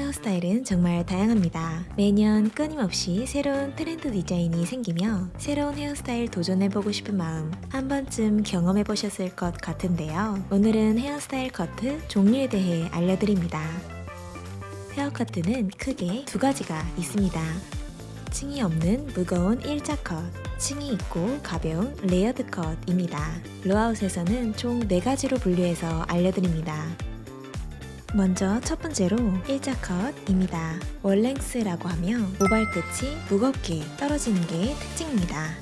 헤어스타일은 정말 다양합니다. 매년 끊임없이 새로운 트렌드 디자인이 생기며 새로운 헤어스타일 도전해보고 싶은 마음 한 번쯤 경험해보셨을 것 같은데요. 오늘은 헤어스타일 커트 종류에 대해 알려드립니다. 헤어커트는 크게 두 가지가 있습니다. 층이 없는 무거운 일자 컷, 층이 있고 가벼운 layered 컷입니다. 로아웃에서는 총 4가지로 분류해서 알려드립니다. 먼저 첫 번째로 일자 컷입니다. one length라고 하며 모발 끝이 무겁게 떨어지는 게 특징입니다.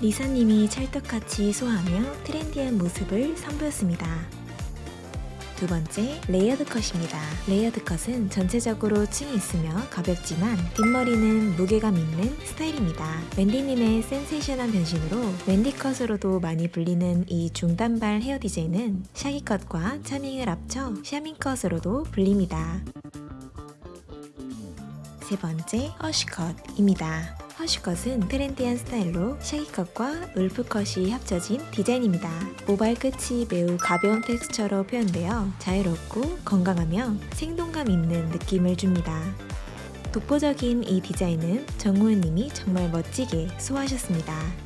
리사님이 찰떡같이 소화하며 트렌디한 모습을 선보였습니다. 두 번째, layered 컷입니다. layered 컷은 전체적으로 층이 있으며 가볍지만 뒷머리는 무게감 있는 스타일입니다. 웬디님의 센세이션한 변신으로 웬디 컷으로도 많이 불리는 이 중단발 헤어 디자인은 shaggy 컷과 charming을 합쳐 샤밍 컷으로도 불립니다. 세 번째, hush 컷입니다. hush컷은 트렌디한 스타일로 shaggy컷과 wolf컷이 합쳐진 디자인입니다. 모발 끝이 매우 가벼운 텍스처로 표현되어 자유롭고 건강하며 생동감 있는 느낌을 줍니다. 독보적인 이 디자인은 정호연님이 정말 멋지게 소화하셨습니다.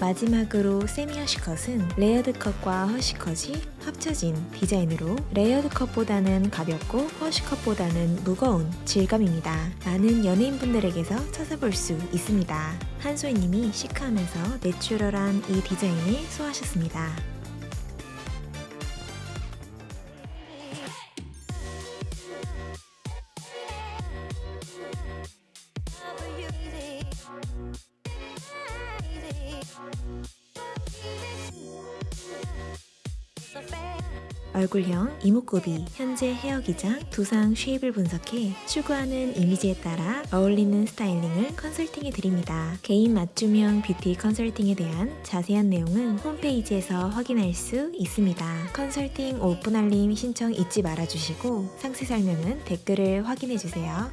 마지막으로 semi hush컷은 layered 컷과 hush컷이 합쳐진 디자인으로 layered 컷보다는 가볍고 hush컷보다는 무거운 질감입니다. 많은 연예인분들에게서 찾아볼 수 있습니다. 한소희님이 시크하면서 내추럴한 이 디자인을 소화하셨습니다. 얼굴형, 이목구비, 현재 헤어 기장, 두상 shape을 분석해 추구하는 이미지에 따라 어울리는 스타일링을 컨설팅해 드립니다. 개인 맞춤형 뷰티 컨설팅에 대한 자세한 내용은 홈페이지에서 확인할 수 있습니다. 컨설팅 오픈 알림 신청 잊지 말아주시고 상세 설명은 댓글을 확인해 주세요.